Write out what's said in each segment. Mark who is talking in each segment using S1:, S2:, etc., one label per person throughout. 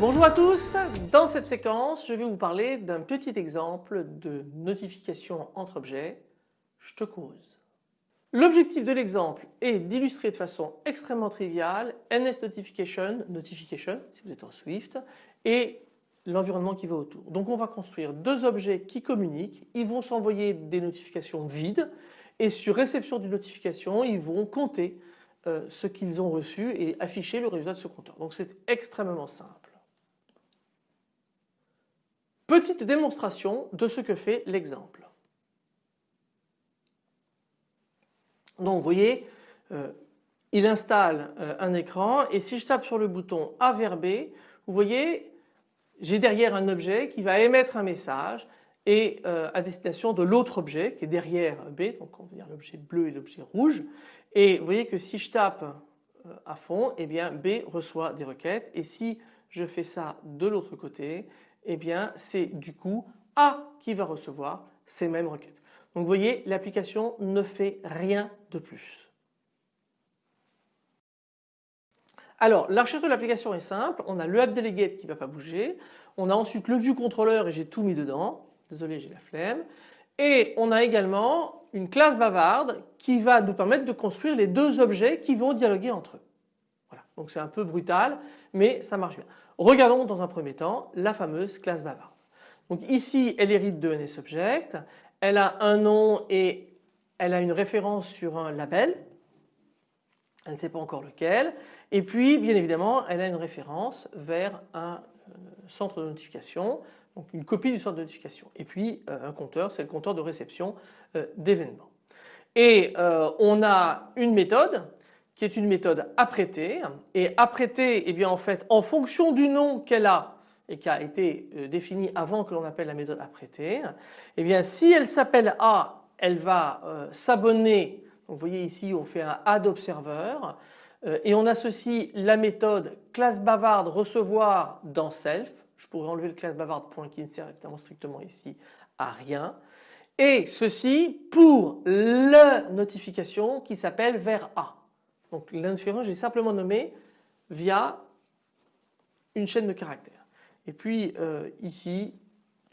S1: Bonjour à tous, dans cette séquence je vais vous parler d'un petit exemple de notification entre objets, je te cause. L'objectif de l'exemple est d'illustrer de façon extrêmement triviale NS Notification, Notification si vous êtes en Swift et l'environnement qui va autour. Donc on va construire deux objets qui communiquent, ils vont s'envoyer des notifications vides et sur réception d'une notification ils vont compter euh, ce qu'ils ont reçu et afficher le résultat de ce compteur. Donc c'est extrêmement simple. Petite démonstration de ce que fait l'exemple. Donc vous voyez, euh, il installe euh, un écran et si je tape sur le bouton A vers B, vous voyez, j'ai derrière un objet qui va émettre un message et euh, à destination de l'autre objet qui est derrière B, donc on va dire l'objet bleu et l'objet rouge. Et vous voyez que si je tape à fond, eh bien B reçoit des requêtes et si je fais ça de l'autre côté, eh bien c'est du coup A qui va recevoir ces mêmes requêtes. Donc vous voyez l'application ne fait rien de plus. Alors l'architecture de l'application est simple, on a le app qui ne va pas bouger, on a ensuite le view controller et j'ai tout mis dedans, désolé j'ai la flemme, et on a également une classe bavarde qui va nous permettre de construire les deux objets qui vont dialoguer entre eux. Voilà, donc c'est un peu brutal mais ça marche bien. Regardons dans un premier temps la fameuse classe bavarde. Donc ici elle hérite de NSObject, elle a un nom et elle a une référence sur un label, elle ne sait pas encore lequel. Et puis bien évidemment elle a une référence vers un euh, centre de notification, donc une copie du centre de notification. Et puis euh, un compteur, c'est le compteur de réception euh, d'événements. Et on a une méthode qui est une méthode apprêtée. Et apprêtée eh bien en fait en fonction du nom qu'elle a et qui a été euh, définie avant que l'on appelle la méthode apprêtée, eh bien si elle s'appelle A, elle va euh, s'abonner, vous voyez ici on fait un add observer euh, et on associe la méthode classe bavarde recevoir dans self, je pourrais enlever le classe bavarde point qui ne sert évidemment strictement ici à rien et ceci pour la notification qui s'appelle vers A. Donc l'indifférent j'ai simplement nommé via une chaîne de caractères. Et puis euh, ici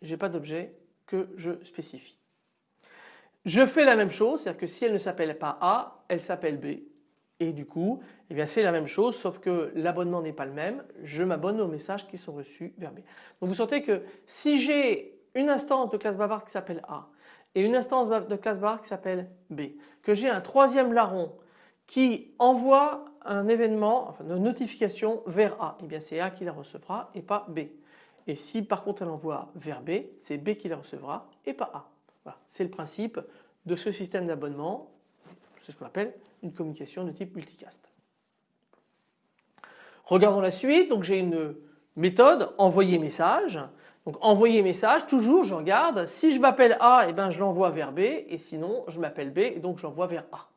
S1: j'ai pas d'objet que je spécifie. Je fais la même chose, c'est-à-dire que si elle ne s'appelle pas A, elle s'appelle B. Et du coup, eh c'est la même chose sauf que l'abonnement n'est pas le même, je m'abonne aux messages qui sont reçus vers B. Donc vous sentez que si j'ai une instance de classe bavarde qui s'appelle A et une instance de classe bavarde qui s'appelle B, que j'ai un troisième larron qui envoie un événement, enfin une notification vers A, eh c'est A qui la recevra et pas B. Et si par contre elle envoie vers B, c'est B qui la recevra et pas A. C'est le principe de ce système d'abonnement, c'est ce qu'on appelle une communication de type multicast. Regardons la suite, j'ai une méthode envoyer message. Donc envoyer message, toujours je regarde, si je m'appelle A, eh ben je l'envoie vers B et sinon je m'appelle B et donc je l'envoie vers A.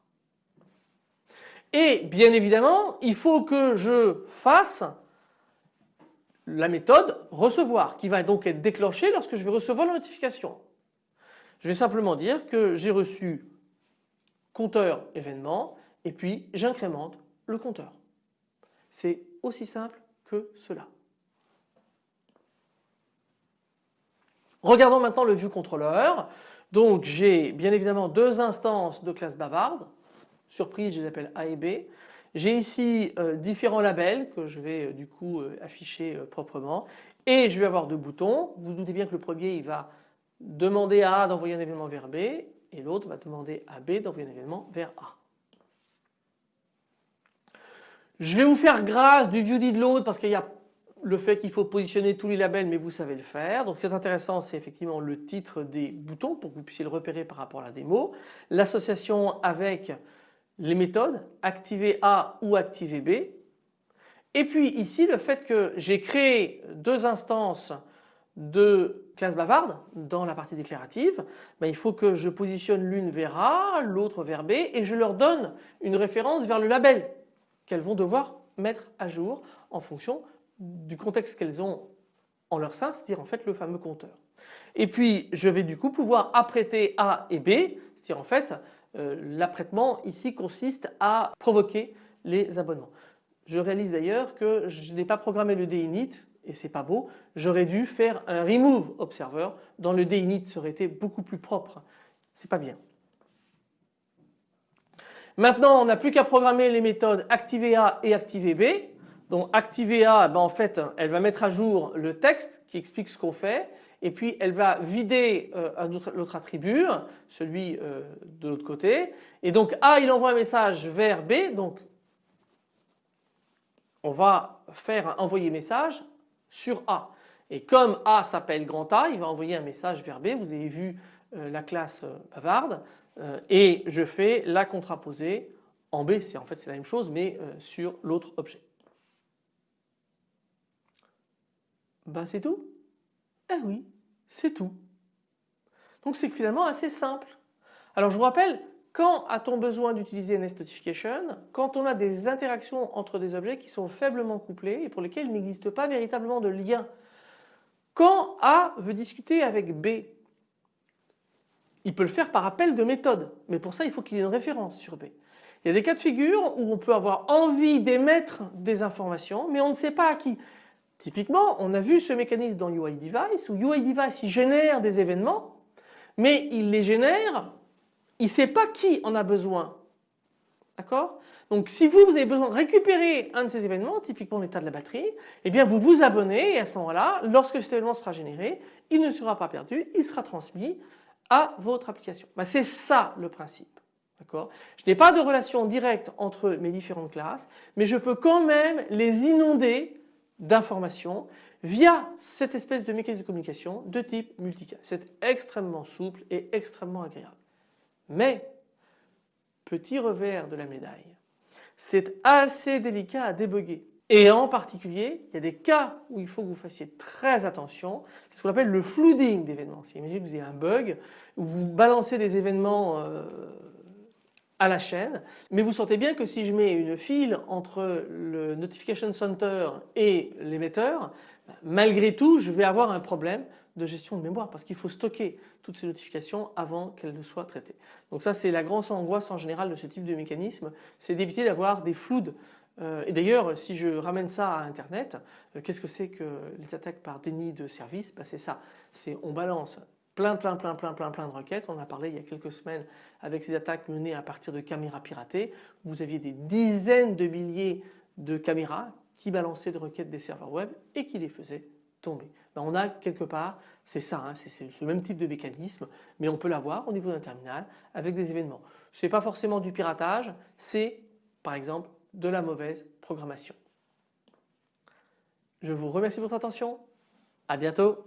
S1: Et bien évidemment, il faut que je fasse la méthode recevoir qui va donc être déclenchée lorsque je vais recevoir la notification. Je vais simplement dire que j'ai reçu compteur événement et puis j'incrémente le compteur. C'est aussi simple que cela. Regardons maintenant le ViewController. Donc j'ai bien évidemment deux instances de classe bavarde surprise je les appelle A et B. J'ai ici euh, différents labels que je vais euh, du coup euh, afficher proprement et je vais avoir deux boutons. Vous, vous doutez bien que le premier il va demander à A d'envoyer un événement vers B et l'autre va demander à B d'envoyer un événement vers A. Je vais vous faire grâce du view did load parce qu'il y a le fait qu'il faut positionner tous les labels mais vous savez le faire. Donc ce qui est intéressant c'est effectivement le titre des boutons pour que vous puissiez le repérer par rapport à la démo. L'association avec les méthodes activer A ou activer B. Et puis ici le fait que j'ai créé deux instances de classe bavarde dans la partie déclarative, ben il faut que je positionne l'une vers A, l'autre vers B et je leur donne une référence vers le label qu'elles vont devoir mettre à jour en fonction du contexte qu'elles ont en leur sein, c'est-à-dire en fait le fameux compteur. Et puis je vais du coup pouvoir apprêter A et B, c'est-à-dire en fait l'apprêtement ici consiste à provoquer les abonnements. Je réalise d'ailleurs que je n'ai pas programmé le dinit et c'est pas beau. J'aurais dû faire un remove observer dans le dinit, ça aurait été beaucoup plus propre. C'est pas bien. Maintenant on n'a plus qu'à programmer les méthodes activer et activer B. Donc activer ben, en fait elle va mettre à jour le texte qui explique ce qu'on fait et puis elle va vider euh, l'autre attribut, celui euh, de l'autre côté. Et donc A il envoie un message vers B, donc on va faire envoyer message sur A. Et comme A s'appelle grand A, il va envoyer un message vers B. Vous avez vu euh, la classe bavarde et je fais la contraposée en B. En fait c'est la même chose mais sur l'autre objet. Ben c'est tout? Eh oui, c'est tout. Donc c'est finalement assez simple. Alors je vous rappelle, quand a-t-on besoin d'utiliser Nest Notification? Quand on a des interactions entre des objets qui sont faiblement couplés et pour lesquels il n'existe pas véritablement de lien. Quand A veut discuter avec B, il peut le faire par appel de méthode, mais pour ça il faut qu'il y ait une référence sur B. Il y a des cas de figure où on peut avoir envie d'émettre des informations mais on ne sait pas à qui. Typiquement, on a vu ce mécanisme dans UI Device où UI Device génère des événements mais il les génère, il ne sait pas qui en a besoin. D'accord? Donc si vous, avez besoin de récupérer un de ces événements, typiquement l'état de la batterie, eh bien vous vous abonnez et à ce moment-là, lorsque cet événement sera généré, il ne sera pas perdu, il sera transmis à votre application. Ben, C'est ça le principe. Je n'ai pas de relation directe entre mes différentes classes, mais je peux quand même les inonder d'informations via cette espèce de mécanisme de communication de type multicast. C'est extrêmement souple et extrêmement agréable. Mais, petit revers de la médaille, c'est assez délicat à débugger. Et en particulier, il y a des cas où il faut que vous fassiez très attention. C'est ce qu'on appelle le flooding d'événements. Imaginez que vous avez un bug, où vous balancez des événements euh, la chaîne. Mais vous sentez bien que si je mets une file entre le Notification Center et l'émetteur, malgré tout je vais avoir un problème de gestion de mémoire parce qu'il faut stocker toutes ces notifications avant qu'elles ne soient traitées. Donc ça c'est la grande angoisse en général de ce type de mécanisme, c'est d'éviter d'avoir des flous. Euh, et d'ailleurs si je ramène ça à internet, euh, qu'est-ce que c'est que les attaques par déni de service? Ben, C'est ça, c'est on balance plein plein plein plein plein plein de requêtes. On a parlé il y a quelques semaines avec ces attaques menées à partir de caméras piratées. Vous aviez des dizaines de milliers de caméras qui balançaient des requêtes des serveurs web et qui les faisaient tomber. Ben, on a quelque part, c'est ça, hein, c'est ce même type de mécanisme, mais on peut l'avoir au niveau d'un terminal avec des événements. Ce n'est pas forcément du piratage, c'est par exemple de la mauvaise programmation. Je vous remercie de votre attention, à bientôt.